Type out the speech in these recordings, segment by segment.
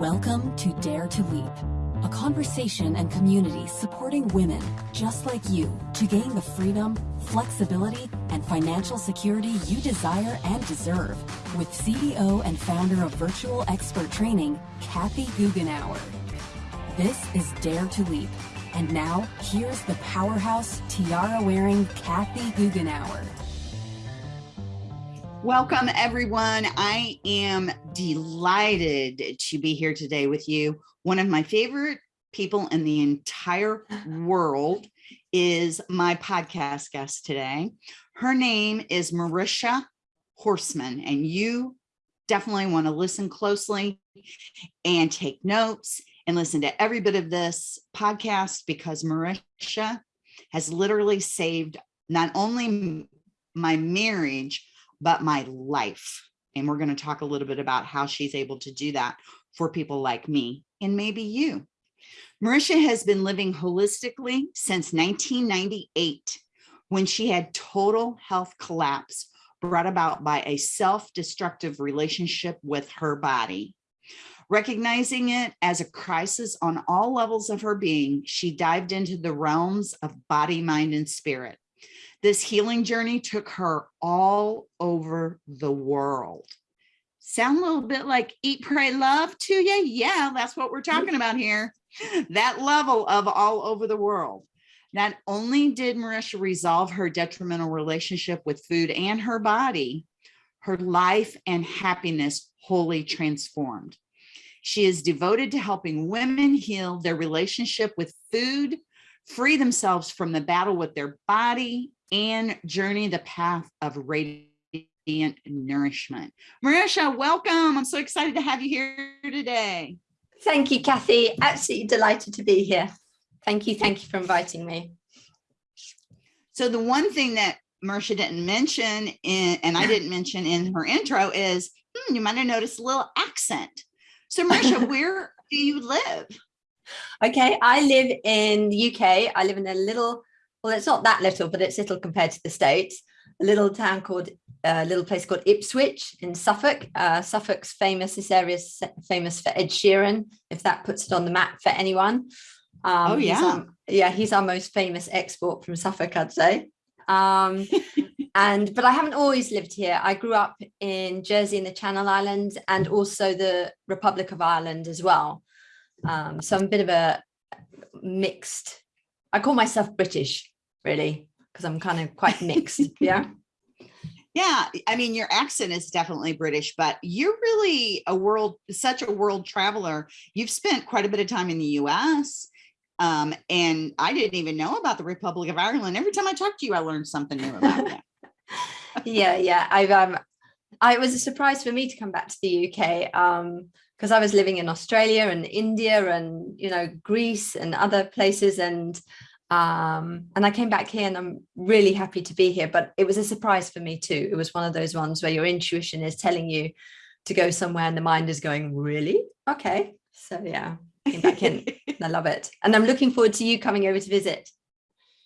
Welcome to Dare to Leap, a conversation and community supporting women just like you to gain the freedom, flexibility, and financial security you desire and deserve with CEO and founder of Virtual Expert Training, Kathy Goughenour. This is Dare to Leap. And now, here's the powerhouse tiara-wearing Kathy Goughenour. Welcome, everyone. I am delighted to be here today with you. One of my favorite people in the entire world is my podcast guest today. Her name is Marisha Horseman, and you definitely want to listen closely and take notes and listen to every bit of this podcast because Marisha has literally saved not only my marriage, but my life. And we're going to talk a little bit about how she's able to do that for people like me and maybe you. Marisha has been living holistically since 1998 when she had total health collapse brought about by a self-destructive relationship with her body. Recognizing it as a crisis on all levels of her being, she dived into the realms of body, mind, and spirit. This healing journey took her all over the world. Sound a little bit like eat, pray, love to you? Yeah, that's what we're talking about here. That level of all over the world. Not only did Marisha resolve her detrimental relationship with food and her body, her life and happiness wholly transformed. She is devoted to helping women heal their relationship with food, free themselves from the battle with their body, and journey the path of radiant nourishment. Marisha, welcome. I'm so excited to have you here today. Thank you, Kathy. Absolutely delighted to be here. Thank you. Thank you for inviting me. So the one thing that Marisha didn't mention, in, and I didn't mention in her intro is, hmm, you might have noticed a little accent. So Marisha, where do you live? Okay, I live in the UK. I live in a little well, it's not that little, but it's little compared to the States, a little town called, a uh, little place called Ipswich in Suffolk. Uh, Suffolk's famous, this area is famous for Ed Sheeran, if that puts it on the map for anyone. Um, oh, yeah. He's our, yeah, he's our most famous export from Suffolk, I'd say. Um, and but I haven't always lived here. I grew up in Jersey in the Channel Islands and also the Republic of Ireland as well. Um, so I'm a bit of a mixed I call myself British, really, because I'm kind of quite mixed. yeah. Yeah, I mean, your accent is definitely British, but you're really a world, such a world traveler. You've spent quite a bit of time in the US. Um, and I didn't even know about the Republic of Ireland. Every time I talk to you, I learned something new about it. yeah, yeah. I've um I, it was a surprise for me to come back to the UK um because I was living in Australia and India and you know Greece and other places and um, and I came back here and I'm really happy to be here but it was a surprise for me too it was one of those ones where your intuition is telling you to go somewhere and the mind is going really okay so yeah came back in I love it and I'm looking forward to you coming over to visit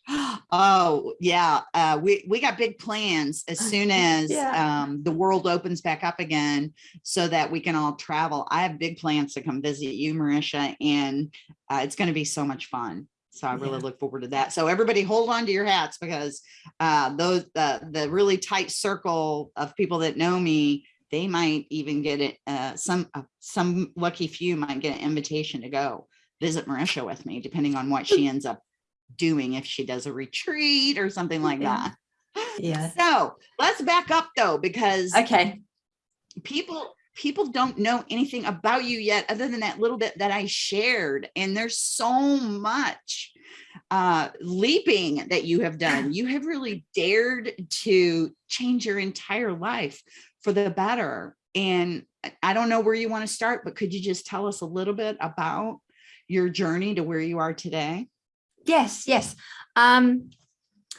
Oh yeah, uh, we we got big plans as soon as yeah. um, the world opens back up again, so that we can all travel. I have big plans to come visit you, Marisha, and uh, it's going to be so much fun. So I really yeah. look forward to that. So everybody hold on to your hats because uh, those uh, the really tight circle of people that know me, they might even get it. Uh, some uh, some lucky few might get an invitation to go visit Marisha with me, depending on what she ends up doing if she does a retreat or something like yeah. that. Yeah. So let's back up though, because okay, people people don't know anything about you yet other than that little bit that I shared. And there's so much uh, leaping that you have done. You have really dared to change your entire life for the better. And I don't know where you want to start, but could you just tell us a little bit about your journey to where you are today? Yes, yes. Um,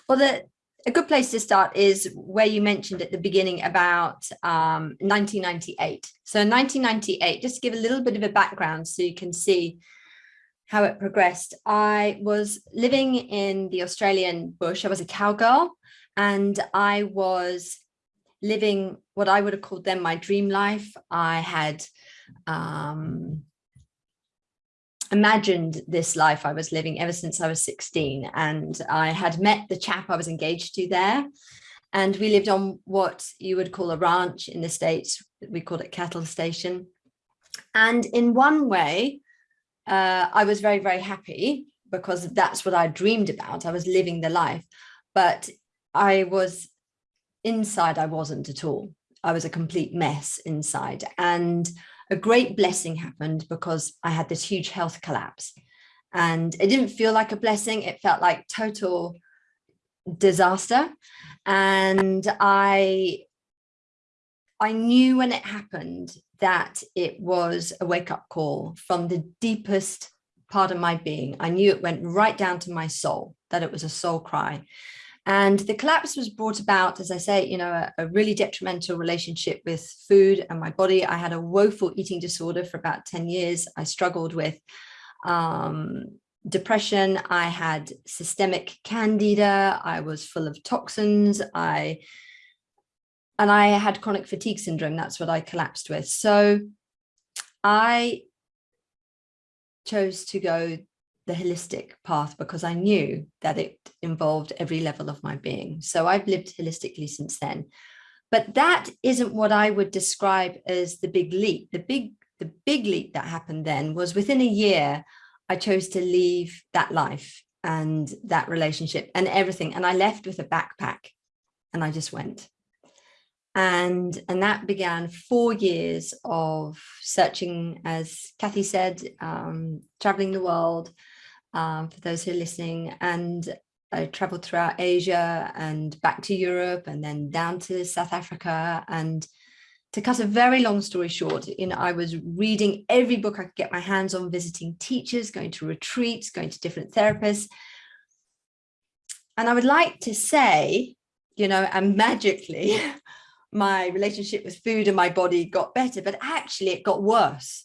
well, the, a good place to start is where you mentioned at the beginning about um, 1998. So 1998, just to give a little bit of a background so you can see how it progressed. I was living in the Australian bush. I was a cowgirl and I was living what I would have called then my dream life. I had um, imagined this life I was living ever since I was 16 and I had met the chap I was engaged to there and we lived on what you would call a ranch in the States. We called it cattle station. And in one way, uh, I was very, very happy because that's what I dreamed about. I was living the life, but I was inside, I wasn't at all. I was a complete mess inside. And a great blessing happened because I had this huge health collapse. And it didn't feel like a blessing. It felt like total disaster. And I, I knew when it happened that it was a wake up call from the deepest part of my being. I knew it went right down to my soul, that it was a soul cry. And the collapse was brought about, as I say, you know, a, a, really detrimental relationship with food and my body. I had a woeful eating disorder for about 10 years. I struggled with um, depression. I had systemic candida. I was full of toxins. I and I had chronic fatigue syndrome. That's what I collapsed with. So I chose to go the holistic path because I knew that it involved every level of my being. So I've lived holistically since then. But that isn't what I would describe as the big leap. The big, the big leap that happened then was within a year, I chose to leave that life and that relationship and everything. And I left with a backpack and I just went. And, and that began four years of searching, as Kathy said, um, traveling the world, um, for those who are listening. And I traveled throughout Asia and back to Europe and then down to South Africa and to cut a very long story short, you know, I was reading every book I could get my hands on, visiting teachers, going to retreats, going to different therapists. And I would like to say, you know, and magically my relationship with food and my body got better, but actually it got worse,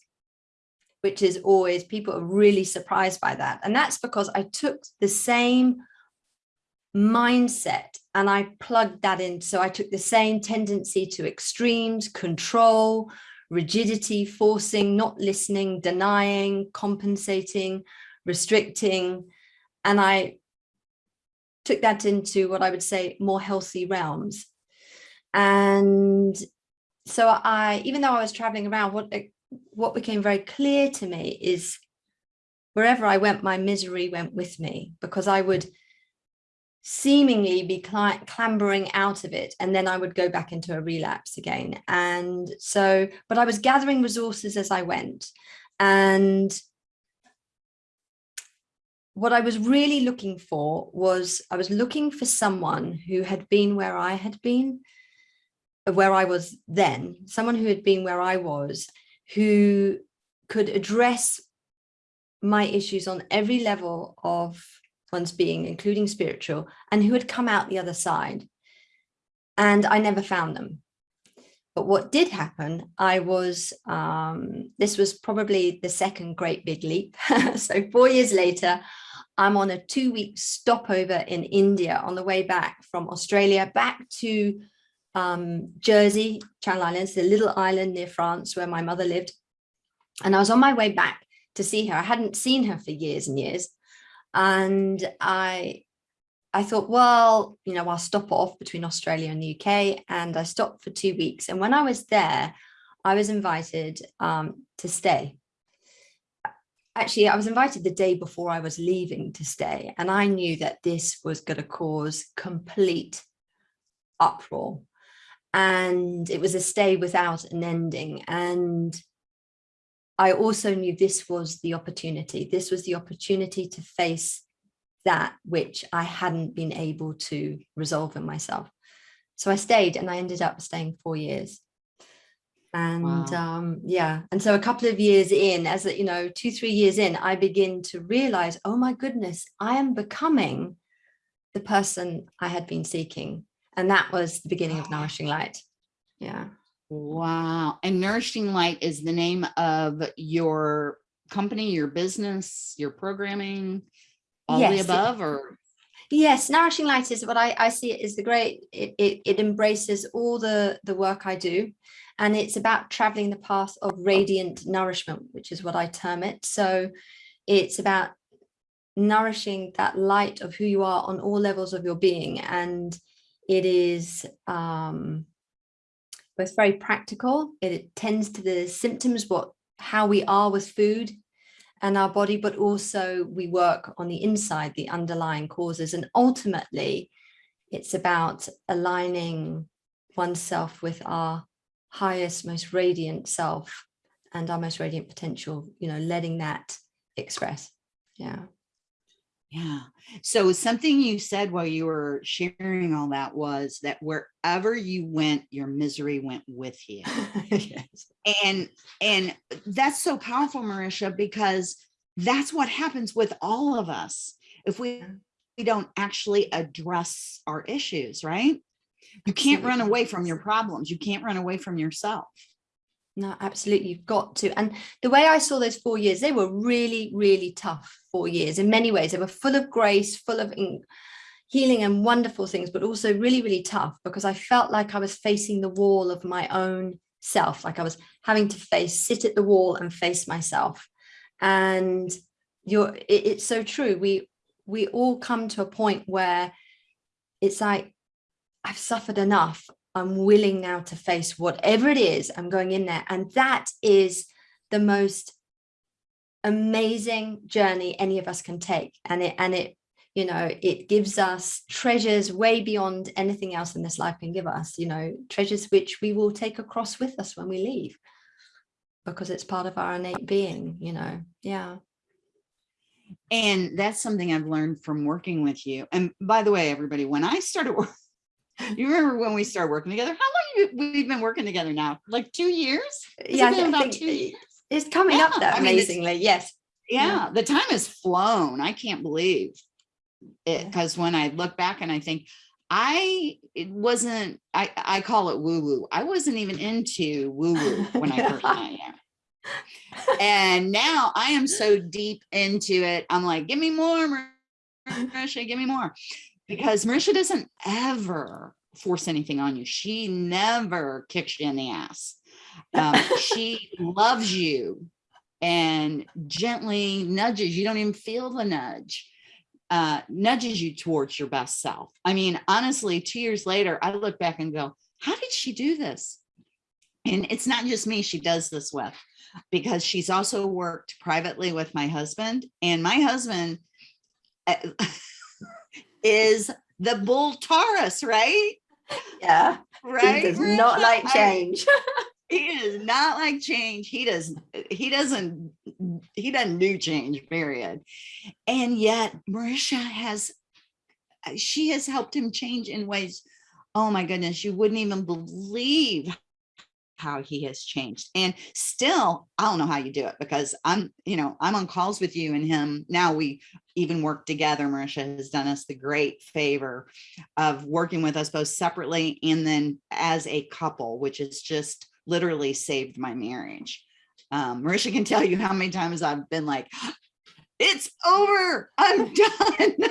which is always, people are really surprised by that. And that's because I took the same mindset and I plugged that in. So I took the same tendency to extremes, control, rigidity, forcing, not listening, denying, compensating, restricting. And I took that into what I would say more healthy realms. And so I, even though I was traveling around, what, what became very clear to me is wherever I went, my misery went with me because I would seemingly be clambering out of it and then I would go back into a relapse again. And so but I was gathering resources as I went. And what I was really looking for was I was looking for someone who had been where I had been where I was then someone who had been where I was who could address my issues on every level of one's being, including spiritual, and who had come out the other side. And I never found them. But what did happen, I was, um, this was probably the second great big leap. so four years later, I'm on a two week stopover in India on the way back from Australia back to um, Jersey, Channel Islands, the little island near France where my mother lived. And I was on my way back to see her. I hadn't seen her for years and years and I I thought, well, you know, I'll stop off between Australia and the UK. And I stopped for two weeks. And when I was there, I was invited um, to stay. Actually, I was invited the day before I was leaving to stay. And I knew that this was going to cause complete uproar. And it was a stay without an ending. And I also knew this was the opportunity. This was the opportunity to face that which I hadn't been able to resolve in myself. So I stayed and I ended up staying four years. And wow. um, yeah, and so a couple of years in, as you know, two, three years in, I begin to realize, oh my goodness, I am becoming the person I had been seeking. And that was the beginning of Nourishing Light. Yeah. Wow. And Nourishing Light is the name of your company, your business, your programming, all yes, the above or? Yes, Nourishing Light is what I, I see it as the great, it, it, it embraces all the, the work I do. And it's about traveling the path of radiant nourishment, which is what I term it. So it's about nourishing that light of who you are on all levels of your being. And it is um, both very practical. It tends to the symptoms, what how we are with food and our body, but also we work on the inside, the underlying causes. And ultimately, it's about aligning oneself with our highest, most radiant self and our most radiant potential, you know, letting that express. Yeah. Yeah. So something you said while you were sharing all that was that wherever you went, your misery went with you. yes. And and that's so powerful, Marisha, because that's what happens with all of us if we, we don't actually address our issues, right? You can't run away from your problems. You can't run away from yourself. No, absolutely. You've got to. And the way I saw those four years, they were really, really tough four years in many ways. They were full of grace, full of healing and wonderful things, but also really, really tough because I felt like I was facing the wall of my own self, like I was having to face, sit at the wall and face myself. And you're, it, it's so true. We, we all come to a point where it's like, I've suffered enough. I'm willing now to face whatever it is I'm going in there. And that is the most amazing journey any of us can take. And it, and it, you know, it gives us treasures way beyond anything else in this life can give us, you know, treasures which we will take across with us when we leave because it's part of our innate being, you know, yeah. And that's something I've learned from working with you. And by the way, everybody, when I started working, you remember when we started working together? How long you, we've been working together now? Like two years? Yeah, I think two it's coming yeah, up that amazingly. I mean, yes. Yeah, yeah, the time has flown. I can't believe it because when I look back and I think I it wasn't I I call it woo woo. I wasn't even into woo woo when I first met you. And now I am so deep into it. I'm like, give me more, Marisha, give me more because Marisha doesn't ever force anything on you. She never kicks you in the ass. Um, she loves you and gently nudges. You don't even feel the nudge. Uh, nudges you towards your best self. I mean, honestly, two years later, I look back and go, how did she do this? And it's not just me she does this with, because she's also worked privately with my husband and my husband, uh, is the bull Taurus, right? Yeah. Right. He does not like change. he does not like change. He does he doesn't he doesn't do change, period. And yet Marisha has she has helped him change in ways. Oh my goodness, you wouldn't even believe how he has changed and still i don't know how you do it because i'm you know i'm on calls with you and him now we even work together marisha has done us the great favor of working with us both separately and then as a couple which is just literally saved my marriage um, marisha can tell you how many times i've been like it's over i'm done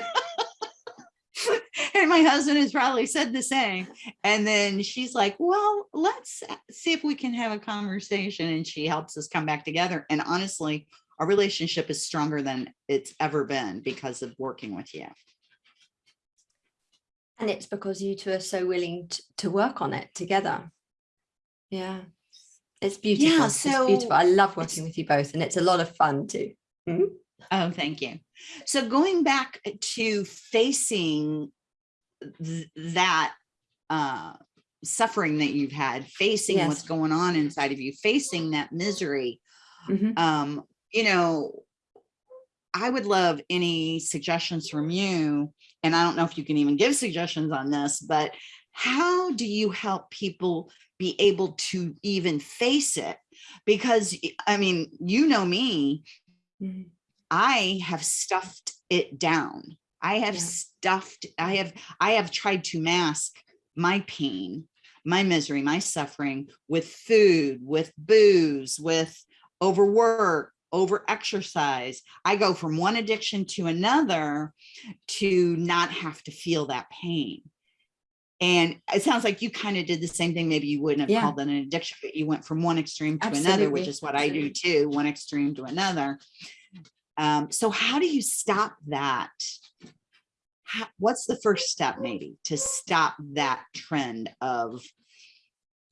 and my husband has probably said the same. And then she's like, well, let's see if we can have a conversation. And she helps us come back together. And honestly, our relationship is stronger than it's ever been because of working with you. And it's because you two are so willing to, work on it together. Yeah, it's beautiful. Yeah, so it's beautiful. I love working with you both and it's a lot of fun too. Mm -hmm. Oh, thank you. So going back to facing th that uh, suffering that you've had, facing yes. what's going on inside of you, facing that misery, mm -hmm. um, you know, I would love any suggestions from you. And I don't know if you can even give suggestions on this, but how do you help people be able to even face it? Because I mean, you know me, mm -hmm I have stuffed it down. I have yeah. stuffed, I have, I have tried to mask my pain, my misery, my suffering with food, with booze, with overwork, over exercise. I go from one addiction to another to not have to feel that pain. And it sounds like you kind of did the same thing. Maybe you wouldn't have yeah. called it an addiction, but you went from one extreme to Absolutely. another, which is what I do too, one extreme to another Um, so how do you stop that? How, what's the first step maybe to stop that trend of,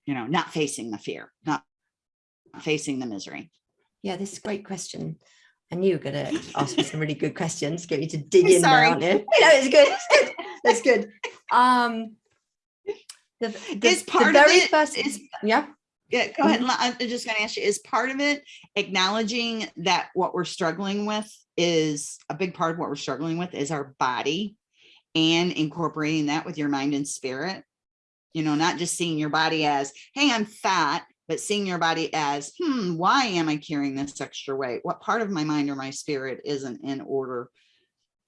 you know, not facing the fear, not facing the misery? Yeah, this is a great question. I knew you were going to ask me some really good questions, get you to dig I'm in sorry. you? No, it's good. It's good. That's good. Um, the, the, Is the part of very it- first, is- yeah, Yeah, go ahead. I'm just gonna ask you, is part of it acknowledging that what we're struggling with is a big part of what we're struggling with is our body and incorporating that with your mind and spirit? You know, not just seeing your body as, hey, I'm fat, but seeing your body as, hmm, why am I carrying this extra weight? What part of my mind or my spirit isn't in order,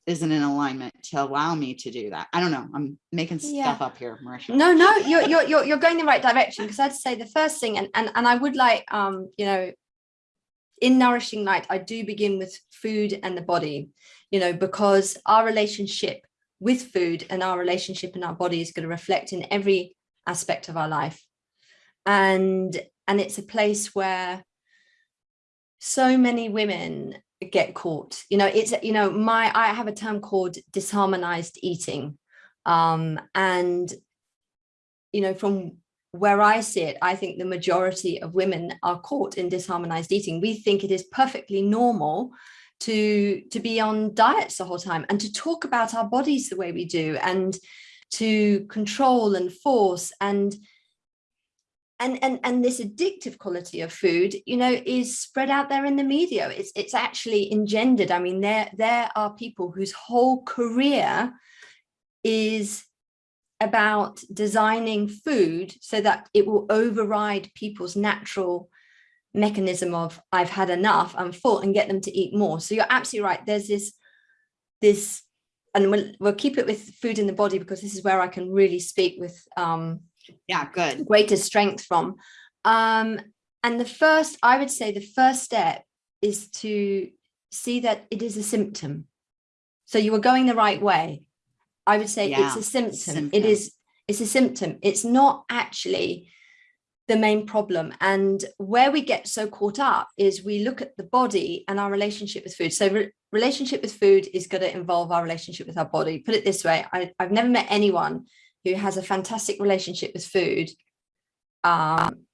isn't in alignment to allow me to do that? I don't know. I'm making Yeah. stuff up here, Marisha. no, no, you're, you're, you're, you're going the right direction because I'd say the first thing, and, and, and I would like, um, you know, in Nourishing Light, I do begin with food and the body, you know, because our relationship with food and our relationship in our body is going to reflect in every aspect of our life. And, and it's a place where so many women get caught, you know, it's, you know, my, I have a term called disharmonized eating. Um, and, you know, from where I see it, I think the majority of women are caught in disharmonized eating. We think it is perfectly normal to to be on diets the whole time and to talk about our bodies the way we do and to control and force and and and and this addictive quality of food you know is spread out there in the media it's it's actually engendered i mean there there are people whose whole career is about designing food so that it will override people's natural mechanism of I've had enough, I'm full and get them to eat more. So you're absolutely right. There's this, this, and we'll, we'll keep it with food in the body because this is where I can really speak with um, Yeah, good. greater strength from. Um, and the first, I would say the first step is to see that it is a symptom. So you were going the right way. I would say it's a symptom. symptom. It is, it's a symptom. It's not actually the main problem. And where we get so caught up is we look at the body and our relationship with food. So re- relationship with food is going to involve our relationship with our body. Put it this way, I, I've never met anyone who has a fantastic relationship with food um,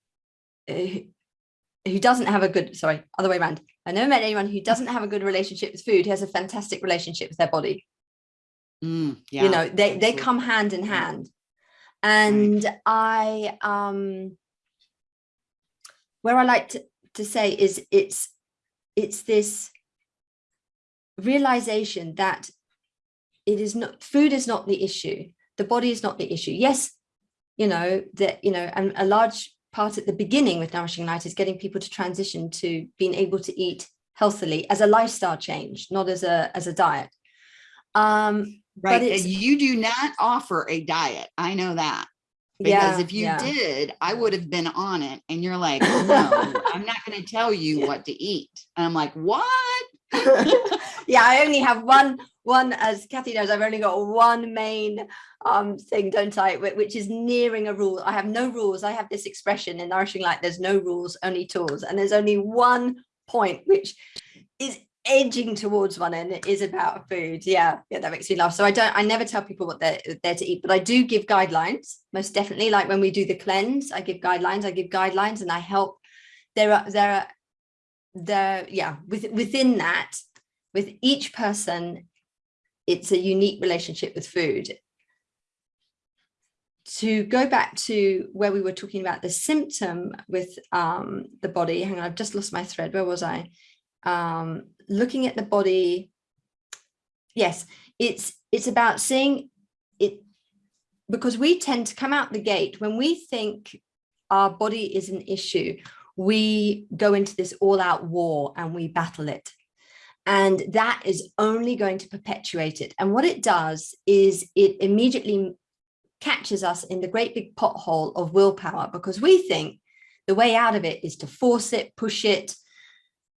who, doesn't have a good, sorry, other way around. I never met anyone who doesn't have a good relationship with food, who has a fantastic relationship with their body. Mm, yeah. you know, they, they come hand in hand. And I, um, where I like to, to say is it's, it's this realization that it is not, food is not the issue. The body is not the issue. Yes, you know, that, you know, and a large part at the beginning with Nourishing Light is getting people to transition to being able to eat healthily as a lifestyle change, not as a, as a diet. Um, Right, you do not offer a diet. I know that. Because if you yeah. did, I would have been on it and you're like, no, I'm not gonna tell you what to eat. And I'm like, what? yeah, I only have one, one, as Kathy knows, I've only got one main um thing, don't I, which is nearing a rule. I have no rules. I have this expression in Nourishing Light, there's no rules, only tools. And there's only one point which is edging towards one and it is about food. Yeah, yeah, that makes me laugh. So I don't, I never tell people what they're, they're to eat, but I do give guidelines, most definitely. Like when we do the cleanse, I give guidelines, I give guidelines and I help. There are, there are, there, yeah, with, within that, with each person, it's a unique relationship with food. To go back to where we were talking about the symptom with um, the body, hang on, I've just lost my thread. Where was I? Um, looking at the body. Yes, it's it's about seeing it because we tend to come out the gate when we think our body is an issue. We go into this all-out war and we battle it. And that is only going to perpetuate it. And what it does is it immediately catches us in the great big pothole of willpower because we think the way out of it is to force it, push it,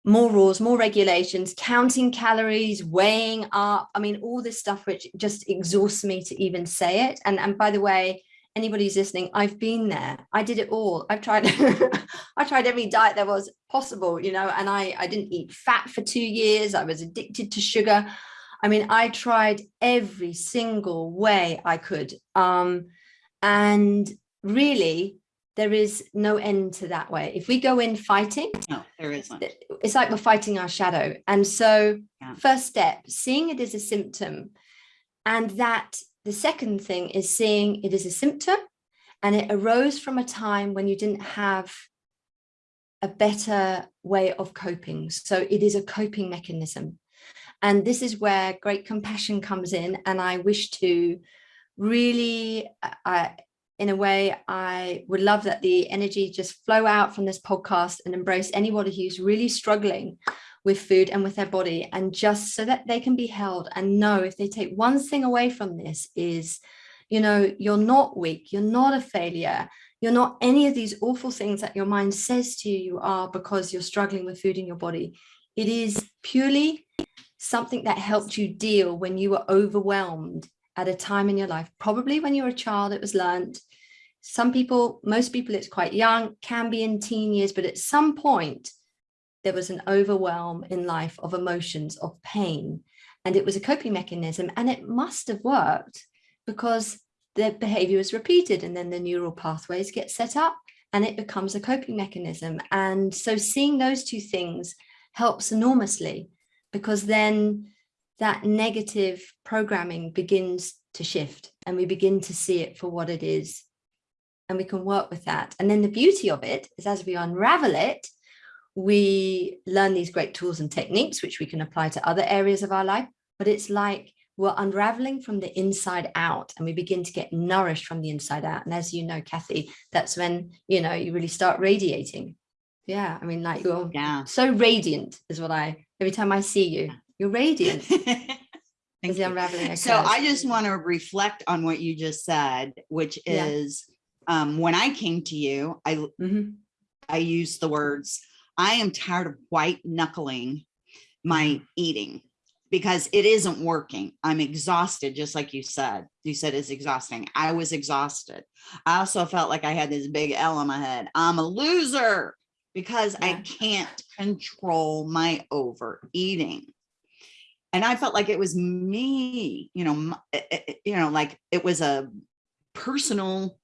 more rules, more regulations, counting calories, weighing up. I mean, all this stuff which just exhausts me to even say it. And, and by the way, anybody who's listening, I've been there. I did it all. I've tried, I tried every diet there was possible, you know, and I, I didn't eat fat for two years. I was addicted to sugar. I mean, I tried every single way I could. Um, and really, there is no end to that way. If we go in fighting, No, there isn't. it's like we're fighting our shadow. And so Yeah. first step, seeing it as a symptom. And that the second thing is seeing it as a symptom and it arose from a time when you didn't have a better way of coping. So it is a coping mechanism. And this is where great compassion comes in. And I wish to really, uh, in a way, I would love that the energy just flow out from this podcast and embrace anybody who's really struggling with food and with their body and just so that they can be held and know if they take one thing away from this is, you know, you're not weak, you're not a failure, you're not any of these awful things that your mind says to you you are because you're struggling with food in your body. It is purely something that helped you deal when you were overwhelmed at a time in your life, probably when you were a child, it was learned. Some people, most people, it's quite young, can be in teen years, but at some point, there was an overwhelm in life of emotions, of pain, and it was a coping mechanism. And it must have worked because the behavior is repeated and then the neural pathways get set up and it becomes a coping mechanism. And so seeing those two things helps enormously because then that negative programming begins to shift and we begin to see it for what it is and we can work with that. And then the beauty of it is as we unravel it, we learn these great tools and techniques, which we can apply to other areas of our life, but it's like we're unraveling from the inside out and we begin to get nourished from the inside out. And as you know, Kathy, that's when, you know, you really start radiating. Yeah. I mean, like you're Yeah. so radiant is what I, every time I see you, you're radiant Thank you. unraveling So. I just want to reflect on what you just said, which Yeah. is um, when I came to you, I Mhm. I used the words, I am tired of white knuckling my eating because it isn't working. I'm exhausted, just like you said. You said it's exhausting. I was exhausted. I also felt like I had this big L on my head. I'm a loser because I can't control my overeating. And I felt like it was me, you know, eh, eh, eh, you know, like it was a personal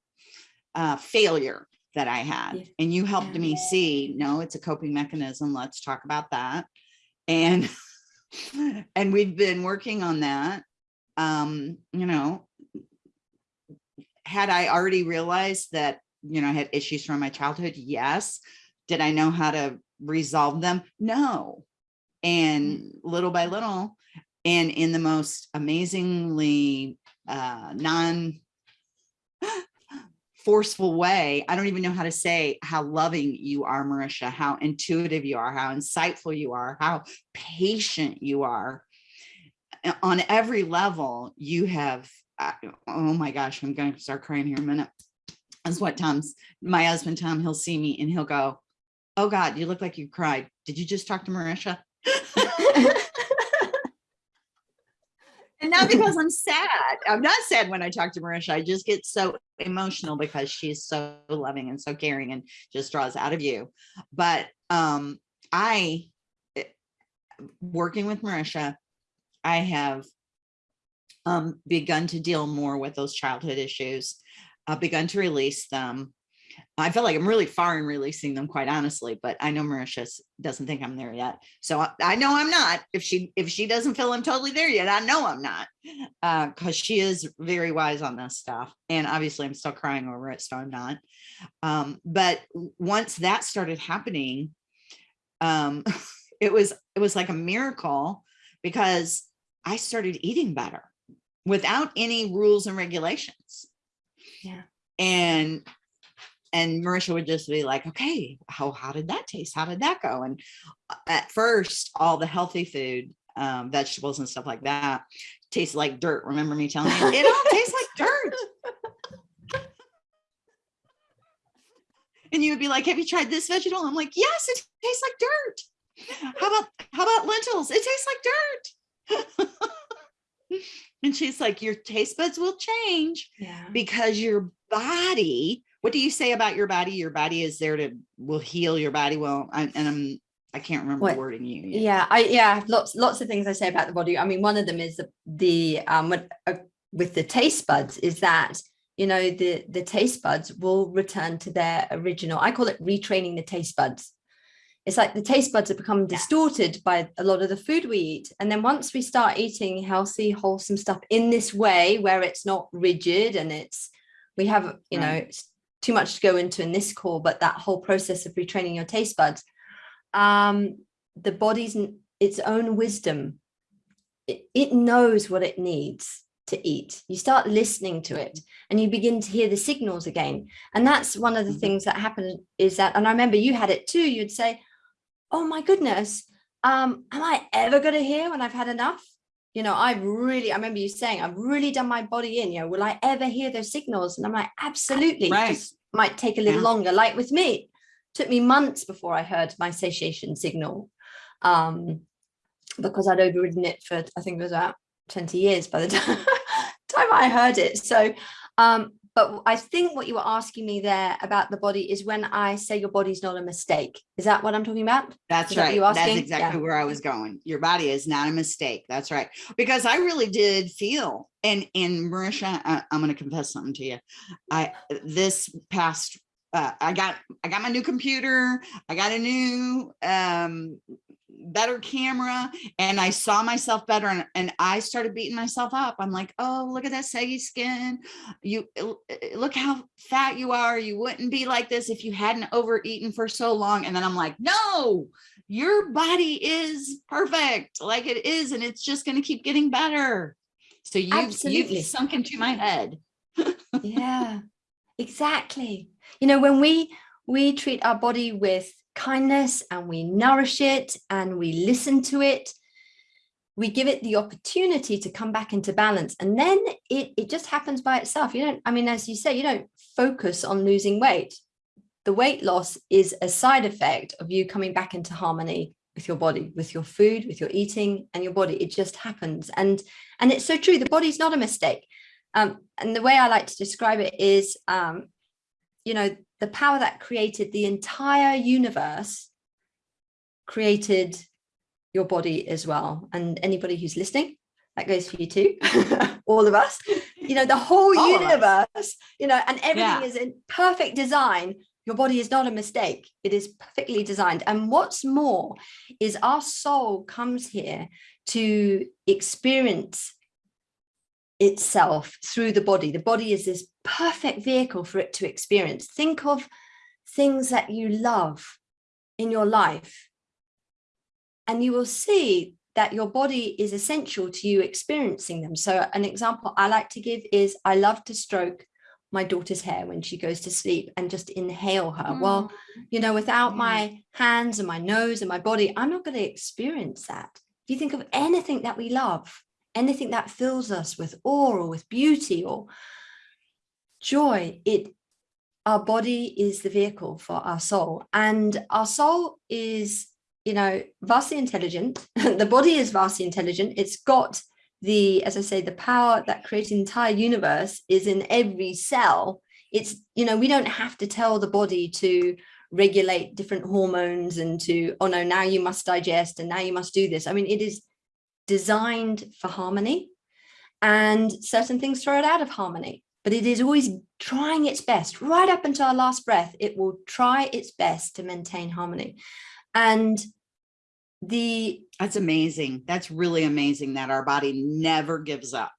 uh, failure that I had. Yeah. And you helped Yeah. me see, no, it's a coping mechanism. Let's talk about that. And and we've been working on that. Um, you know, had I already realized that, you know, I had issues from my childhood? Yes. Did I know how to resolve them? No. And little by little, and in the most amazingly uh, non forceful way. I don't even know how to say how loving you are, Marisha, how intuitive you are, how insightful you are, how patient you are. On every level, you have, uh, oh my gosh, I'm going to start crying here in a minute. That's what Tom's, my husband, Tom, he'll see me and he'll go, oh God, you look like you cried. Did you just talk to Marisha? And not because I'm sad. I'm not sad when I talk to Marisha. I just get so emotional because she's so loving and so caring and just draws out of you. But um, I, eh, working with Marisha, I have um, begun to deal more with those childhood issues. I've begun to release them. I feel like I'm really far in releasing them, quite honestly, but I know Marisha doesn't think I'm there yet. So I, I know I'm not. If she if she doesn't feel I'm totally there yet, I know I'm not, because she is very wise on this stuff. And obviously, I'm still crying over it, so I'm not. Um, but once that started happening, um, it was it was like a miracle because I started eating better without any rules and regulations. Yeah. And and Marisha would just be like, okay, how how did that taste? How did that go? And uh, at first, all the healthy food, um, vegetables and stuff like that, tasted like dirt. Remember me telling you, it all tastes like dirt. And you would be like, have you tried this vegetable? I'm like, yes, it tastes like dirt. How about how about lentils? It tastes like dirt. and she's like, your taste buds will change yeah. because your body, what do you say about your body? Your body is there to, will heal your body. Well, I- and I'm, I can't remember the What- wording you. used. yeah i yeah have lots lots of things i say about the body i mean one of them is the, the um with, uh, with the taste buds is that you know the the taste buds will return to their original i call it retraining the taste buds it's like the taste buds have become distorted by a lot of the food we eat and then once we start eating healthy wholesome stuff in this way where it's not rigid and it's we have you know Right. it's too much to go into in this call but that whole process of retraining your taste buds. Um the body's its own wisdom. It, it knows what it needs to eat. You start listening to it and you begin to hear the signals again. And that's one of the Mhm. things that happened is that and i remember you had it too. You'd say oh my goodness um am i ever going to hear when i've had enough you know i've really i remember you saying i've really done my body in you know will i ever hear those signals and i'm like absolutely Right. just might take a little Yeah. longer like with me took me months before i heard my satiation signal um because i'd overridden it for i think it was about 20 years by the time, time i heard it so um but i think what you were asking me there about the body is when i say your body's not a mistake is that what i'm talking about That's Is right. you That's exactly Yeah. where I was going. Your body is not a mistake. That's right. Because I really did feel, and in Marisha, I, I'm going to confess something to you. I this past, uh, I got I got my new computer. I got a new um better camera and I saw myself better and, and I started beating myself up. I'm like, oh, look at that saggy skin. You uh, look how fat you are. You wouldn't be like this if you hadn't overeaten for so long. And then I'm like, no, your body is perfect like it is, and it's just going to keep getting better. So you've, Absolutely. you've sunk into my head. yeah exactly you know when we we treat our body with kindness and we nourish it and we listen to it. We give it the opportunity to come back into balance and then it it just happens by itself. You don't i mean as you say you don't focus on losing weight. The weight loss is a side effect of you coming back into harmony with your body with your food with your eating and your body. It just happens and and it's so true the body's not a mistake. Um, and the way I like to describe it is, um, you know, the power that created the entire universe created your body as well. And anybody who's listening, that goes for you too, all of us, you know, the whole All universe, you know, and everything Yeah. is in perfect design. Your body is not a mistake. It is perfectly designed. And what's more is our soul comes here to experience itself through the body. The body is this perfect vehicle for it to experience. Think of things that you love in your life, and you will see that your body is essential to you experiencing them. So, an example I like to give is I love to stroke my daughter's hair when she goes to sleep and just inhale her. Hmm. Well, you know, without Yeah. my hands and my nose and my body, I'm not going to experience that. If you think of anything that we love, anything that fills us with awe or with beauty or joy, it our body is the vehicle for our soul. And our soul is, you know, vastly intelligent. the body is vastly intelligent. It's got the, as I say, the power that creates the entire universe is in every cell. It's, you know, we don't have to tell the body to regulate different hormones and to, oh no, now you must digest and now you must do this. I mean, it is designed for harmony and certain things throw it out of harmony but it is always trying its best right up until our last breath it will try its best to maintain harmony and the That's amazing. That's really amazing that our body never gives up.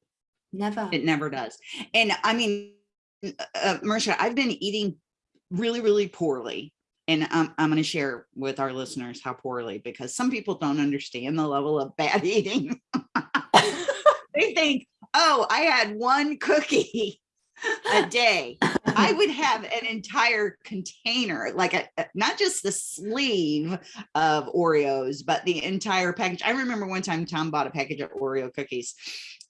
never It never does. And I mean, uh, Marisha, I've been eating really, really poorly. And I'm, I'm going to share with our listeners how poorly, because some people don't understand the level of bad eating. they think, oh, I had one cookie a day. I would have an entire container, like a, not just the sleeve of Oreos, but the entire package. I remember one time Tom bought a package of Oreo cookies,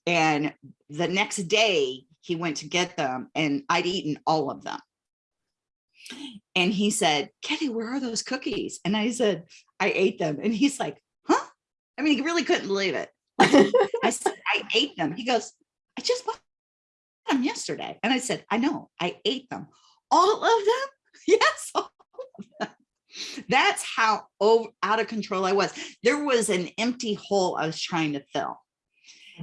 and the next day he went to get them, and I'd eaten all of them. And he said, Kitty, where are those cookies? And I said, I ate them. And he's like, huh? I mean, he really couldn't believe it. I said, I ate them. He goes, I just bought them yesterday. And I said, I know, I ate them. All of them? Yes, all of them. That's how over, out of control I was. There was an empty hole I was trying to fill.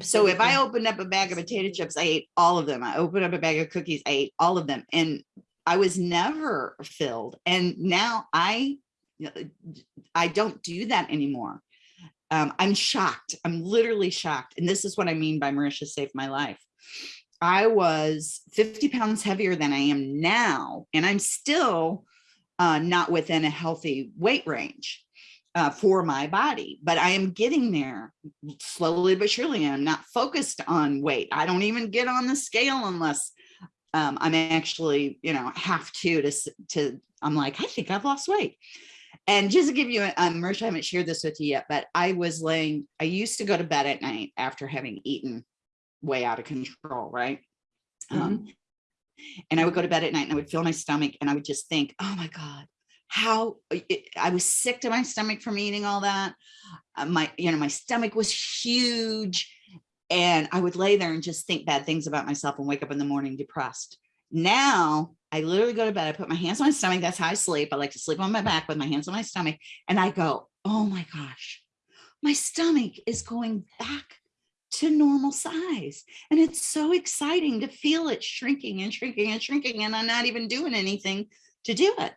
So if I opened up a bag of potato chips, I ate all of them. I opened up a bag of cookies, I ate all of them. And I was never filled. And now I, I don't do that anymore. Um, I'm shocked. I'm literally shocked. And this is what I mean by Marisha saved my life. I was 50 pounds heavier than I am now, and I'm still uh, not within a healthy weight range uh, for my body, but I am getting there slowly but surely. I'm not focused on weight. I don't even get on the scale unless um, I'm actually, you know, have to, to, to, I'm like, I think I've lost weight. And just to give you, um, Marisha, I haven't shared this with you yet, but I was laying, I used to go to bed at night after having eaten way out of control, right? Mm -hmm. um, and I would go to bed at night and I would feel my stomach and I would just think, oh my God, how it, I was sick to my stomach from eating all that. Uh, my, you know, my stomach was huge and I would lay there and just think bad things about myself and wake up in the morning depressed. Now I literally go to bed, I put my hands on my stomach. That's how I sleep. I like to sleep on my back with my hands on my stomach. And I go, oh my gosh, my stomach is going back to normal size. And it's so exciting to feel it shrinking and shrinking and shrinking. And I'm not even doing anything to do it.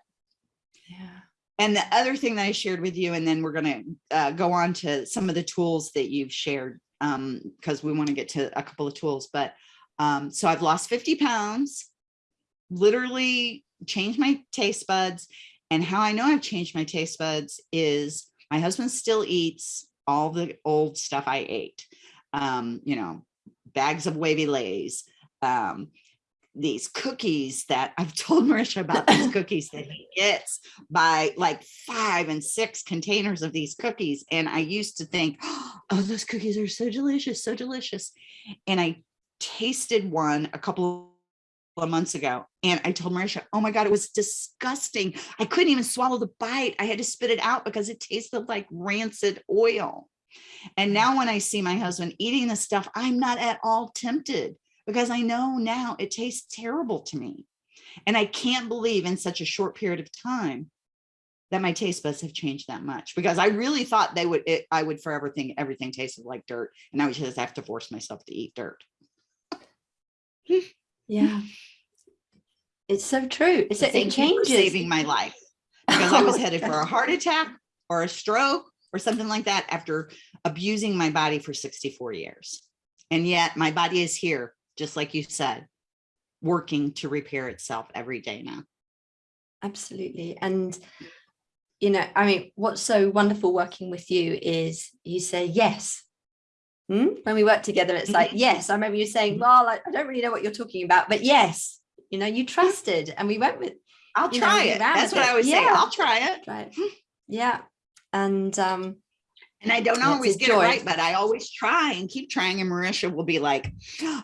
Yeah. And the other thing that I shared with you, and then we're going to uh, go on to some of the tools that you've shared because um, we want to get to a couple of tools. But um, so I've lost 50 pounds, literally changed my taste buds. And how I know I've changed my taste buds is my husband still eats all the old stuff I ate um, you know, bags of Wavy Lay's, um, these cookies that I've told Marisha about these cookies that he gets by like five and six containers of these cookies. And I used to think, oh, those cookies are so delicious, so delicious. And I tasted one a couple of months ago and I told Marisha, oh my God, it was disgusting. I couldn't even swallow the bite. I had to spit it out because it tasted like rancid oil. And now when I see my husband eating this stuff, I'm not at all tempted because I know now it tastes terrible to me. And I can't believe in such a short period of time that my taste buds have changed that much because I really thought they would, it, I would forever think everything tasted like dirt and now I would just have to force myself to eat dirt. yeah. It's so true. It's, it changes. saving my life because I was headed for a heart attack or a stroke or something like that after abusing my body for 64 years. And yet my body is here, just like you said, working to repair itself every day now. Absolutely. And, you know, I mean, what's so wonderful working with you is you say, yes. Hmm? When we work together, it's like, yes, I remember you saying, well, I, I don't really know what you're talking about, but yes, you know, you trusted and we went with, I'll try know, it. That's what it. I was yeah. saying. I'll try it. Try it. Yeah and um and I don't always get it right, but I always try and keep trying. And Marisha will be like,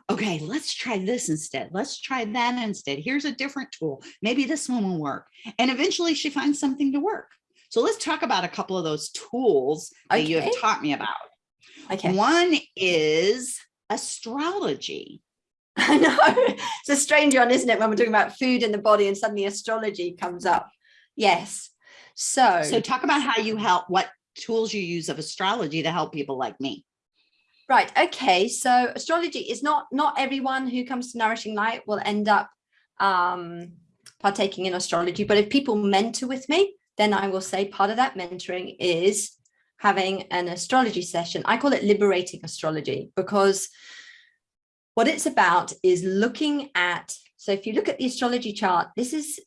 okay, let's try this instead. Let's try that instead. Here's a different tool. Maybe this one will work. And eventually she finds something to work. So let's talk about a couple of those tools that you have taught me about. Okay. One is astrology. I know. It's a strange one, isn't it? When we're talking about food in the body and suddenly astrology comes up. Yes. So, so talk about how you help, what tools you use of astrology to help people like me. Right. Okay. So astrology is not, not everyone who comes to Nourishing Light will end up um, partaking in astrology. But if people mentor with me, then I will say part of that mentoring is having an astrology session. I call it liberating astrology because what it's about is looking at, so if you look at the astrology chart, this is,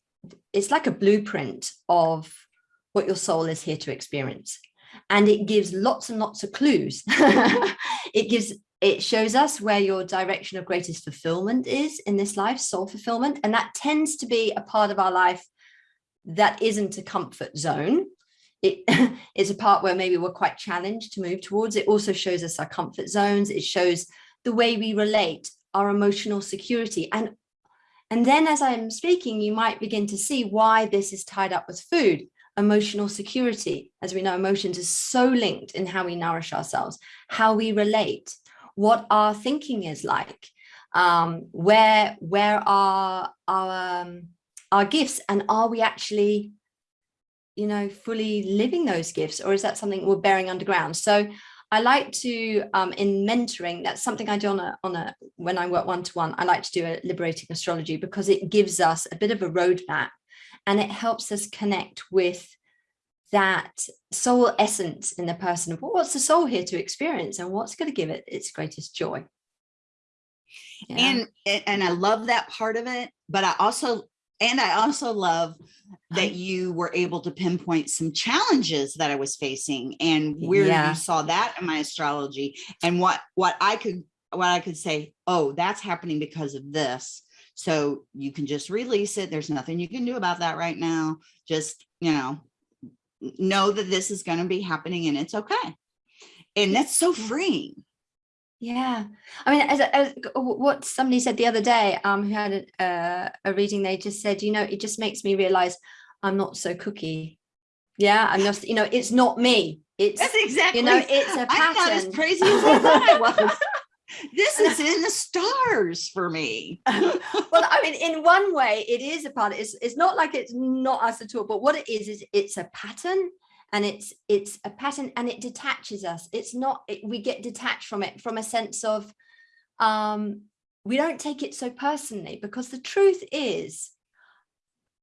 it's like a blueprint of what your soul is here to experience. And it gives lots and lots of clues. it gives it shows us where your direction of greatest fulfillment is in this life, soul fulfillment. And that tends to be a part of our life that isn't a comfort zone. It is a part where maybe we're quite challenged to move towards. It also shows us our comfort zones. It shows the way we relate, our emotional security. And, and then as I'm speaking, you might begin to see why this is tied up with food emotional security. As we know, emotions is so linked in how we nourish ourselves, how we relate, what our thinking is like. um, where where are our um, our gifts and are we actually you know fully living those gifts or is that something we're bearing underground so I like to um, in mentoring that's something I do on a on a when I work one-to-one -one, I like to do a liberating astrology because it gives us a bit of a roadmap and it helps us connect with that soul essence in the person of what's the soul here to experience and what's going to give it its greatest joy yeah. and eh, and i love that part of it but i also and i also love that you were able to pinpoint some challenges that i was facing and where yeah. you saw that in my astrology and what what i could what i could say oh that's happening because of this so you can just release it there's nothing you can do about that right now just you know know that this is going to be happening and it's okay and that's so freeing yeah, I mean, as, as what somebody said the other day, um, who had a, uh, a reading, they just said, you know, it just makes me realize I'm not so cookie. Yeah, I'm just, you know, it's not me. It's that's exactly, you know, it's a pattern. I'm not as crazy as I thought I was. This is in the stars for me. well, I mean, in one way, it is a part. It's it's not like it's not us at all. But what it is is it's a pattern and it's it's a pattern and it detaches us it's not it, we get detached from it from a sense of um we don't take it so personally because the truth is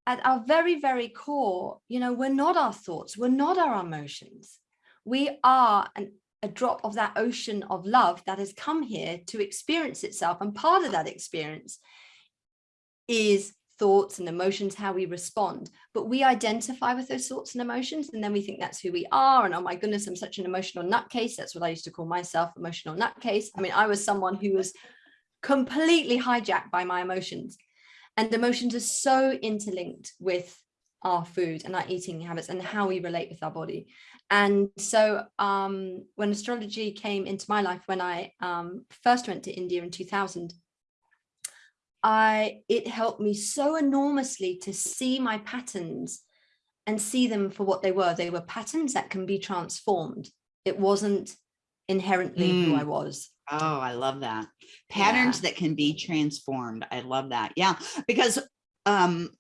at our very very core you know we're not our thoughts we're not our emotions we are an, a drop of that ocean of love that has come here to experience itself and part of that experience is thoughts and emotions, how we respond, but we identify with those thoughts and emotions. And then we think that's who we are. And oh my goodness, I'm such an emotional nutcase. That's what I used to call myself, emotional nutcase. I mean, I was someone who was completely hijacked by my emotions. And emotions are so interlinked with our food and our eating habits and how we relate with our body. And so um, when astrology came into my life, when I um, first went to India in 2000, I it helped me so enormously to see my patterns and see them for what they were. They were patterns that can be transformed. It wasn't inherently mm. who I was. Oh, I love that. Patterns yeah. that can be transformed. I love that. Yeah, because um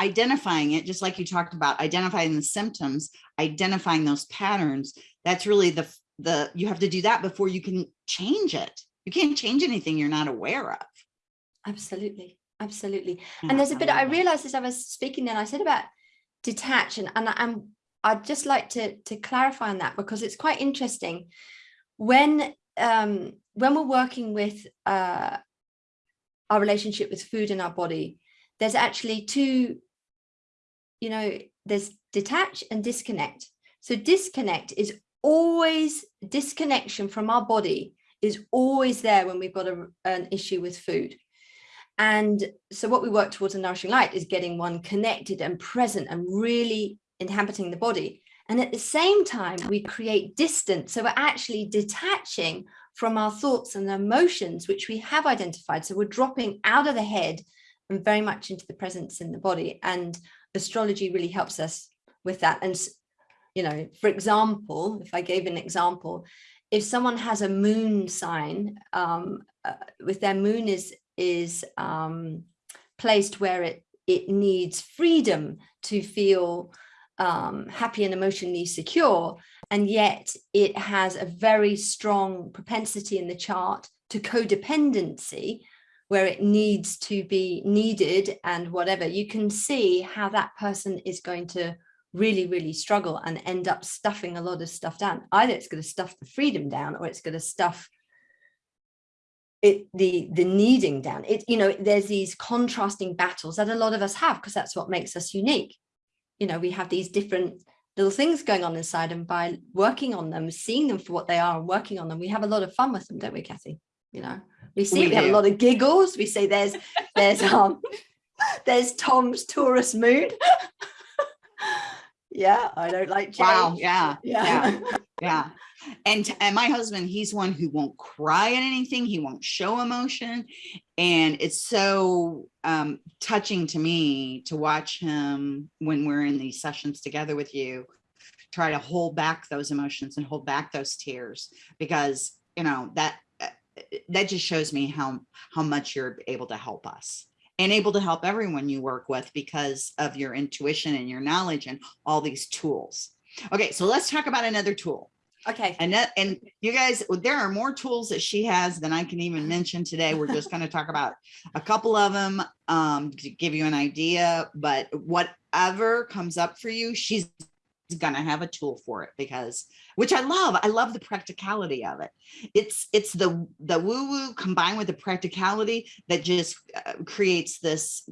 identifying it just like you talked about identifying the symptoms, identifying those patterns, that's really the the you have to do that before you can change it. You can't change anything you're not aware of. Absolutely. Absolutely. and there's a bit I realized as I was speaking then I said about detach and, and I'm I'd just like to to clarify on that because it's quite interesting when um when we're working with uh our relationship with food in our body there's actually two you know there's detach and disconnect so disconnect is always disconnection from our body is always there when we've got a, an issue with food and so what we work towards in Nourishing Light is getting one connected and present and really inhabiting the body. And at the same time, we create distance. So we're actually detaching from our thoughts and emotions, which we have identified. So we're dropping out of the head and very much into the presence in the body. And astrology really helps us with that. And, you know, for example, if I gave an example, if someone has a moon sign, um, uh, with their moon is is um, placed where it, it needs freedom to feel um, happy and emotionally secure. And yet it has a very strong propensity in the chart to codependency, where it needs to be needed and whatever, you can see how that person is going to really, really struggle and end up stuffing a lot of stuff down. Either it's going to stuff the freedom down or it's going to stuff it the the needing down. It you know there's these contrasting battles that a lot of us have because that's what makes us unique. You know we have these different little things going on inside and by working on them seeing them for what they are working on them we have a lot of fun with them don't we Kathy you know we see we, we have a lot of giggles. We say there's there's um there's Tom's Taurus moon. Yeah I don't like change. wow yeah yeah yeah, yeah. And and my husband he's one who won't cry at anything. He won't show emotion. And it's so um touching to me to watch him when we're in these sessions together with you try to hold back those emotions and hold back those tears because you know that that just shows me how, how much you're able to help us and able to help everyone you work with because of your intuition and your knowledge and all these tools. Okay, so let's talk about another tool. Okay. And that, and you guys, there are more tools that she has than I can even mention today. We're just going to talk about a couple of them um, to give you an idea, but whatever comes up for you, she's going to have a tool for it because, which I love. I love the practicality of it. It's, it's the, the woo woo combined with the practicality that just uh, creates this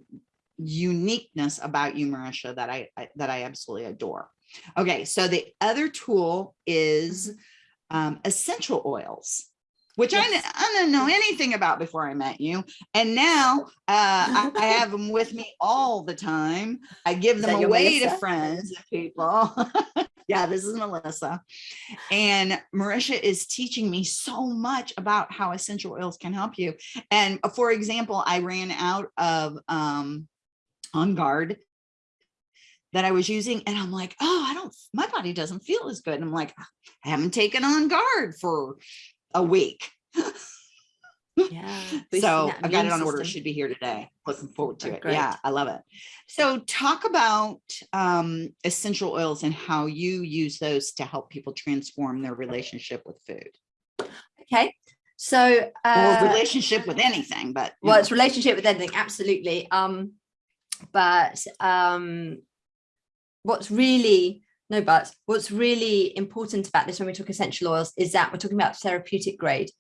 uniqueness about you, Marisha, that I, I that I absolutely adore. Okay, so the other tool is um, essential oils, which I, Yes. I didn't know anything about before I met you. And now uh, I, I have them with me all the time. I give them away to friends and people. yeah, this is Melissa. And Marisha is teaching me so much about how essential oils can help you. And uh, for example, I ran out of um, On Guard that I was using and I'm like, oh, I don't, my body doesn't feel as good. And I'm like, I haven't taken on guard for a week. Yeah. so I've got it on order. System. should be here today. Looking forward to Oh, it. great. Yeah, I love it. So talk about um, essential oils and how you use those to help people transform their relationship with food Okay. So, or uh, relationship with anything, but well, know. it's relationship with anything, absolutely. Um, but um, what's really no but what's really important about this when we talk essential oils is that we're talking about therapeutic grade.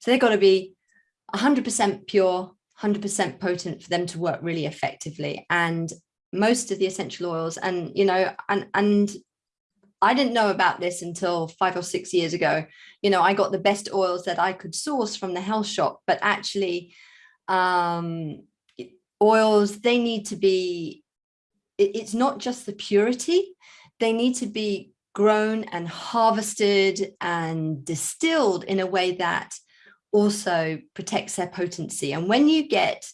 So they've got to be 100% pure, 100% potent for them to work really effectively. And most of the essential oils, and you know, and and I didn't know about this until five or six years ago. You know, I got the best oils that I could source from the health shop, but actually, um, oils they need to be. It, it's not just the purity; they need to be grown and harvested and distilled in a way that also protects their potency. And when you get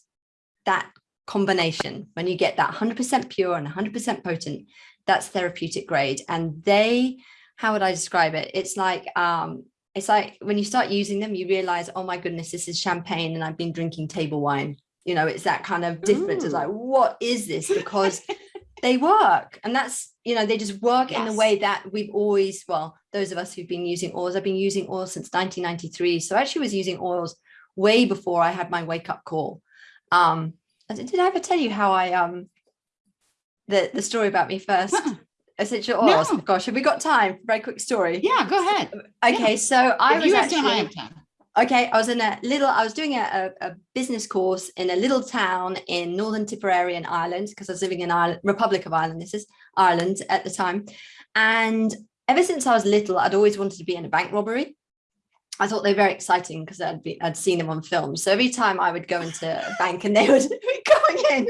that combination, when you get that 100% pure and 100% potent, that's therapeutic grade. And they, how would I describe it? It's like, um, it's like when you start using them, you realize, oh my goodness, this is champagne and I've been drinking table wine. You know, it's that kind of difference. It's like, what is this? Because they work. And that's, you know, they just work in the way that we've always, well, those of us who've been using oils, I've been using oils since 1993. So I actually was using oils way before I had my wake up call. Um, did I ever tell you how I, um, the, the story about me first? Uh-uh. Essential oils. No. Gosh, have we got time? Very quick story. yeah, go ahead. Okay, so I if was you have time, I actually okay. I was in a little. I was doing a, a, a business course in a little town in Northern Tipperary in Ireland because I was living in Ireland, Republic of Ireland. This is Ireland at the time, and ever since I was little, I'd always wanted to be in a bank robbery. I thought they were very exciting because I'd be I'd seen them on film. So every time I would go into a bank and they would be coming in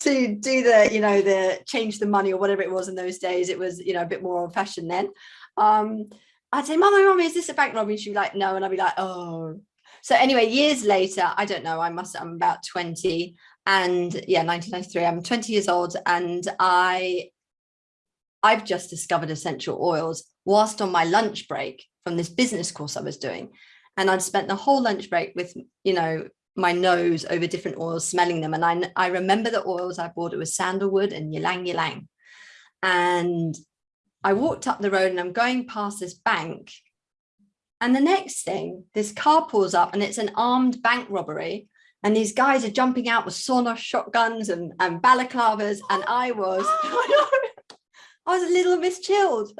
to do the, you know, the change the money or whatever it was in those days. It was, you know, a bit more old fashioned then. Um, I'd say, Mama, Mommy, is this a bank robbery? She'd be like, no. And I'd be like, oh. So anyway, years later, I don't know, I must, I'm about 20 and yeah, 1993, I'm 20 years old and I, I've just discovered essential oils whilst on my lunch break from this business course I was doing. And I'd spent the whole lunch break with, you know, my nose over different oils, smelling them. And I, I remember the oils I bought, it was sandalwood and ylang ylang. And I walked up the road and I'm going past this bank. And the next thing, this car pulls up and it's an armed bank robbery. And these guys are jumping out with sawn-off shotguns and, and balaclavas. And I was, I was a little mischilled.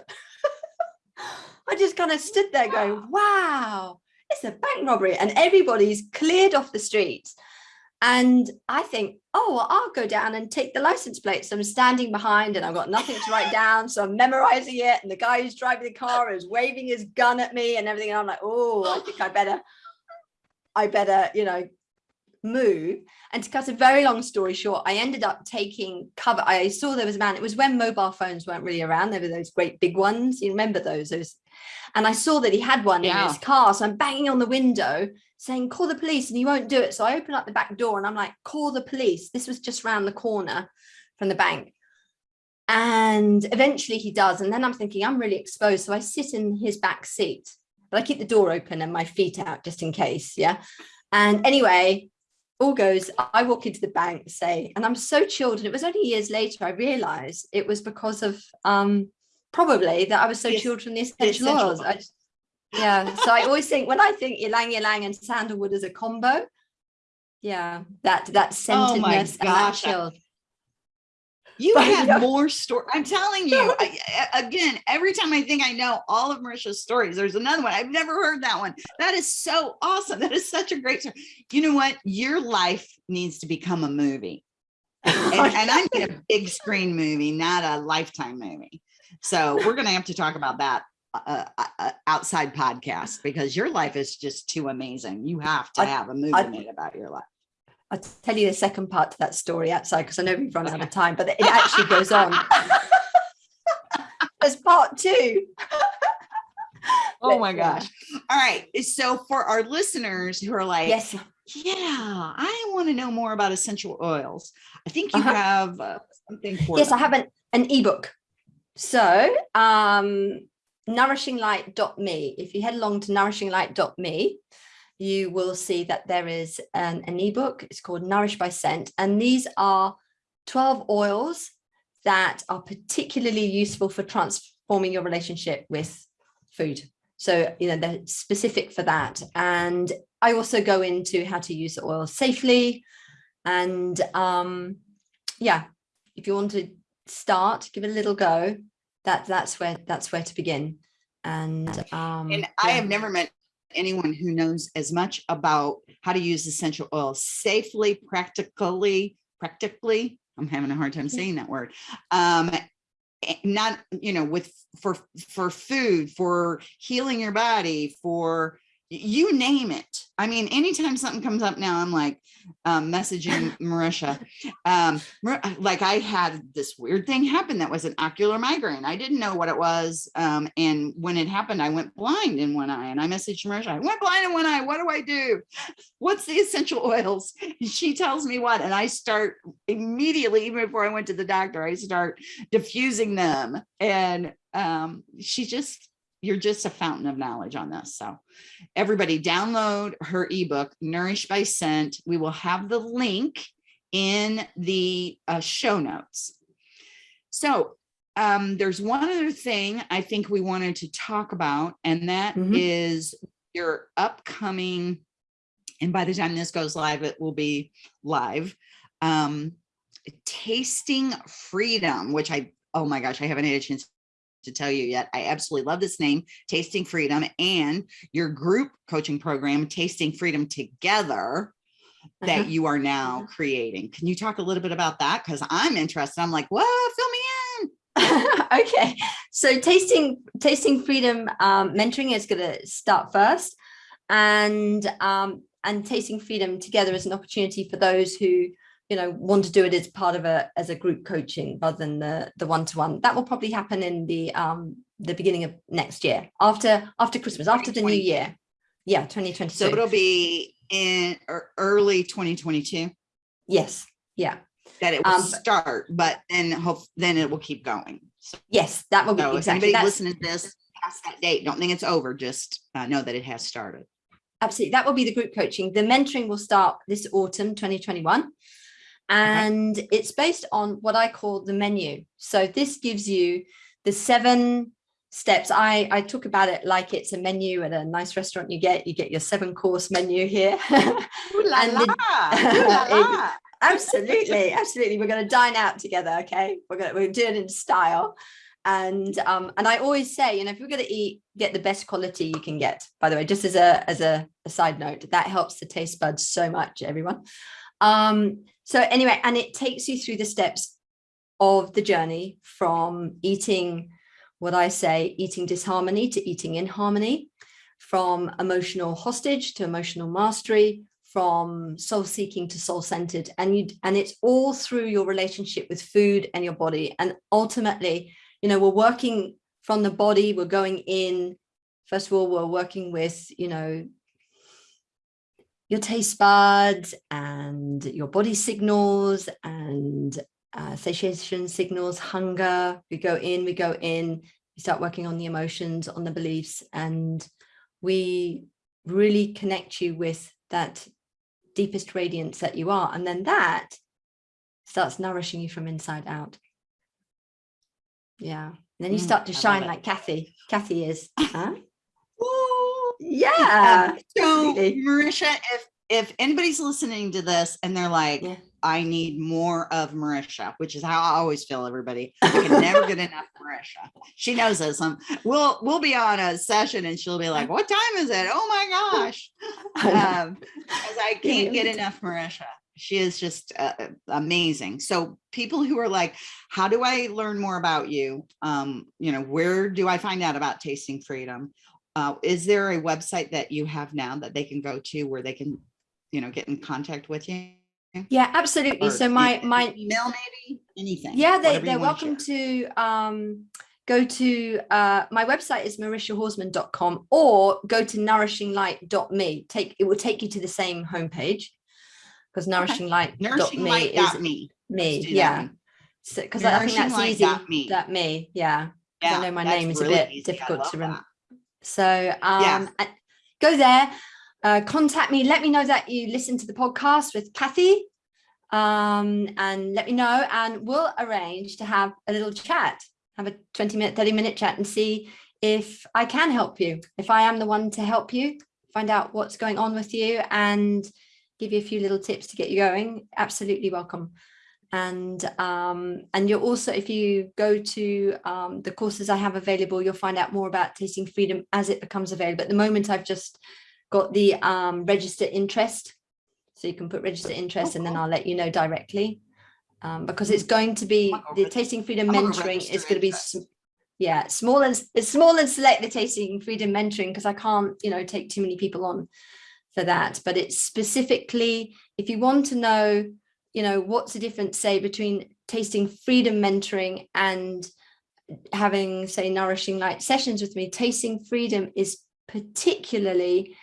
I just kind of stood there going, wow, it's a bank robbery. And everybody's cleared off the streets. And I think, oh, well, I'll go down and take the license plate. So I'm standing behind and I've got nothing to write down. So I'm memorizing it. And the guy who's driving the car is waving his gun at me and everything. And I'm like, oh, I think I better, I better, you know, move. And to cut a very long story short, I ended up taking cover. I saw there was a man, it was when mobile phones weren't really around. There were those great big ones. You remember those, those. And I saw that he had one in his car. So I'm banging on the window saying, call the police, and he won't do it. So I open up the back door and I'm like, call the police. This was just round the corner from the bank. And eventually he does. And then I'm thinking, I'm really exposed. So I sit in his back seat but I keep the door open and my feet out just in case. Yeah. And anyway, all goes, I walk into the bank, say, and I'm so chilled. And it was only years later I realized it was because of um, probably that I was so yes. chilled from the essential, essential oils. I, yeah. So I always think when I think ylang ylang and sandalwood as a combo, yeah, that that scentedness oh and that chill. You but, have yeah. more story. I'm telling you, I, again, every time I think I know all of Marisha's stories, there's another one. I've never heard that one. That is so awesome. That is such a great story. You know what? Your life needs to become a movie. And, and I need a big screen movie, not a lifetime movie. So we're going to have to talk about that uh, uh, uh, outside podcast because your life is just too amazing. You have to have a movie I, made about your life. I'll tell you the second part to that story outside because I know we've run out of time, but it actually goes on. As part two. oh my gosh. All right. So for our listeners who are like, yes, yeah, I want to know more about essential oils. I think you uh -huh. have uh, something for Yes, them. I have an, an ebook. So um nourishinglight.me. If you head along to nourishinglight.me, you will see that there is an, an ebook. It's called Nourish by Scent. And these are 12 oils that are particularly useful for transforming your relationship with food. So, you know, they're specific for that. And I also go into how to use the oil safely. And um, yeah, if you want to start, give it a little go, that that's where that's where to begin. And um, and I yeah. have never met anyone who knows as much about how to use essential oils safely, practically, practically, I'm having a hard time saying that word, um, eh, not, you know, with, for, for food, for healing your body, for you name it. I mean, anytime something comes up now, I'm like um, messaging Marisha. Um, like I had this weird thing happen that was an ocular migraine. I didn't know what it was. Um, and when it happened, I went blind in one eye and I messaged Marisha, I went blind in one eye. What do I do? What's the essential oils? She tells me what, and I start immediately, even before I went to the doctor, I start diffusing them. And um, she just you're just a fountain of knowledge on this. So everybody download her ebook, Nourished by Scent. We will have the link in the uh, show notes. So um, there's one other thing I think we wanted to talk about, and that mm -hmm. is your upcoming, and by the time this goes live, it will be live, um, Tasting Freedom, which I, oh my gosh, I haven't had a chance to tell you yet. I absolutely love this name, Tasting Freedom, and your group coaching program, Tasting Freedom Together, that uh -huh. you are now uh-huh. creating. Can you talk a little bit about that? Because I'm interested. I'm like, whoa, Fill me in. okay, so tasting tasting freedom um, mentoring is going to start first, and um, and tasting freedom together is an opportunity for those who you know, want to do it as part of a as a group coaching rather than the the one to one. That will probably happen in the um the beginning of next year after after Christmas, after the new year. Yeah, 2022. So it'll be in early 2022. Yes. Yeah. That it will um, start, but then hope then it will keep going. So, yes, that will be so exactly. Anybody listening to this past that date, don't think it's over. Just uh, know that it has started. Absolutely. That will be the group coaching. The mentoring will start this autumn 2021 and okay. it's based on what I call the menu. So this gives you the seven steps. I, I talk about it like it's a menu at a nice restaurant you get, you get your seven course menu here. Ooh la la. Ooh la la. absolutely, absolutely. We're going to dine out together. Okay. We're going to, we're doing it in style. And, um, and I always say, you know, if you're going to eat, get the best quality you can get, by the way, just as a, as a, a side note, that helps the taste buds so much, everyone. Um, so anyway, and it takes you through the steps of the journey from eating what I say, eating disharmony to eating in harmony, from emotional hostage to emotional mastery, from soul seeking to soul centered. And you and it's all through your relationship with food and your body. And ultimately, you know, we're working from the body, we're going in, first of all, we're working with, you know, your taste buds and your body signals and uh, satiation signals, hunger. We go in, we go in, we start working on the emotions, on the beliefs, and we really connect you with that deepest radiance that you are. And then that starts nourishing you from inside out. Yeah. And then you Mm, start to shine like Kathy. Kathy is. Huh? Yeah. So absolutely. Marisha, if if anybody's listening to this and they're like, Yeah. I need more of Marisha, which is how I always feel everybody. I can never get enough Marisha. She knows this. Um, we'll we'll be on a session and she'll be like, What time is it? Oh my gosh. Um, because I can't get enough Marisha. She is just uh, uh, amazing. So people who are like, how do I learn more about you? Um, you know, where do I find out about Tasting Freedom? Uh, is there a website that you have now that they can go to where they can, you know, get in contact with you? yeah, absolutely. Or So my my email maybe anything. yeah they they're welcome to um go to uh my website is marishahorseman.com or go to nourishinglight.me take it will take you to the same homepage because nourishinglight.me is Nourishinglight.me. me that yeah one. so because i think that's easy Nourishinglight.me. that me yeah Yeah, i know my name is a bit easy. Difficult to remember that. So um Yes. go there uh contact me let me know that you listen to the podcast with kathy um and let me know and we'll arrange to have a little chat have a 20 minute 30 minute chat and see if i can help you if i am the one to help you find out what's going on with you and give you a few little tips to get you going absolutely welcome and um and you're also if you go to um the courses i have available you'll find out more about tasting freedom as it becomes available. At the moment i've just got the um register interest. So you can put register interest and then. I'll let you know directly. Um, because it's going to be I'm gonna go the tasting freedom I'm gonna go mentoring is going to be yeah small and it's small and select the tasting freedom mentoring because I can't you know take too many people on for that. But it's specifically if you want to know you know what's the difference say between tasting freedom mentoring and having say nourishing light sessions with me? Tasting freedom is particularly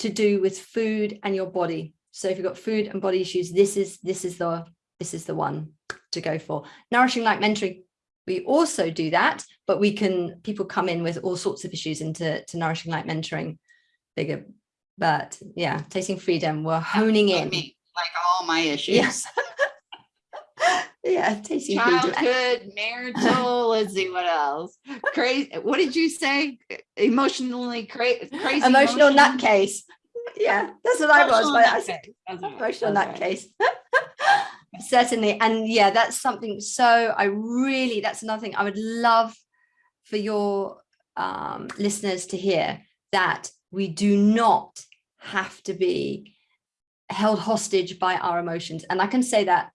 to do with food and your body. So if you've got food and body issues this is this is the this is the one to go for. Nourishing light mentoring we also do that but we can people come in with all sorts of issues into to nourishing light mentoring bigger but yeah tasting freedom we're honing in all my issues. yes yeah freedom Childhood, marital, let's see what else. Crazy. What did you say? Emotionally cra- crazy. emotional emotion- nutcase yeah that's what i was Emotional but i said nutcase. That's right, emotional right. nutcase certainly and yeah that's something so i really that's another thing i would love for your um, listeners to hear that we do not have to be held hostage by our emotions. And i can say that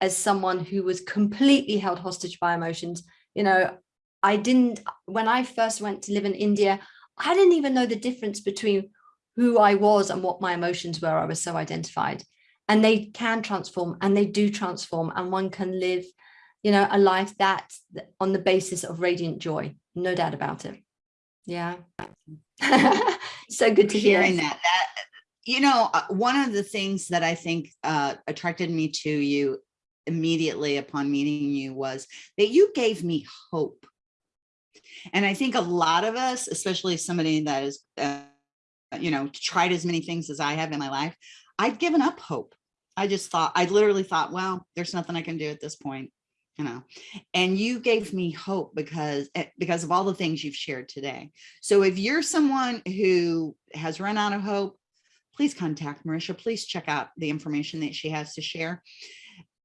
as someone who was completely held hostage by emotions you know i didn't when i first went to live in india i didn't even know the difference between who i was and what my emotions were. I was so identified. And they can transform and they do transform and one can live you know a life that on the basis of radiant joy no doubt about it. Yeah. So good to hear. Hearing that, that you know, uh, one of the things that I think uh, attracted me to you immediately upon meeting you was that you gave me hope. And I think a lot of us, especially somebody that is, uh, you know, tried as many things as I have in my life, I'd given up hope. I just thought, I literally thought, well, there's nothing I can do at this point, you know, and you gave me hope because, eh, because of all the things you've shared today. So if you're someone who has run out of hope, please contact Marisha. Please check out the information that she has to share.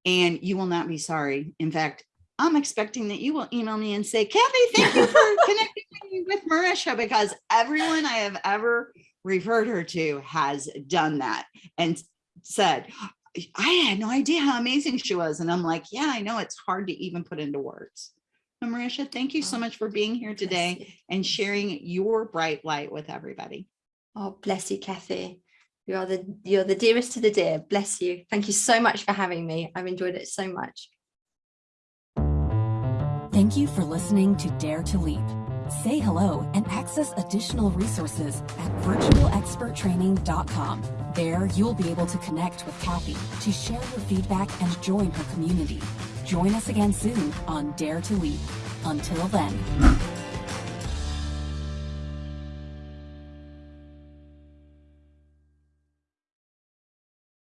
And you will not be sorry. In fact, I'm expecting that you will email me and say, Kathy, thank you for connecting me with Marisha because everyone I have ever referred her to has done that and said, I had no idea how amazing she was. And I'm like, yeah, I know it's hard to even put into words. So Marisha, thank you so Oh, much for being here today and sharing your bright light with everybody. oh bless you kathy you are the you're the dearest to the dear bless you thank you so much for having me i've enjoyed it so much Thank you for listening to Dare to Leap. Say hello and access additional resources at virtualexperttraining.com. There, you'll be able to connect with Kathy to share your feedback and join her community. Join us again soon on Dare to Leap. Until then.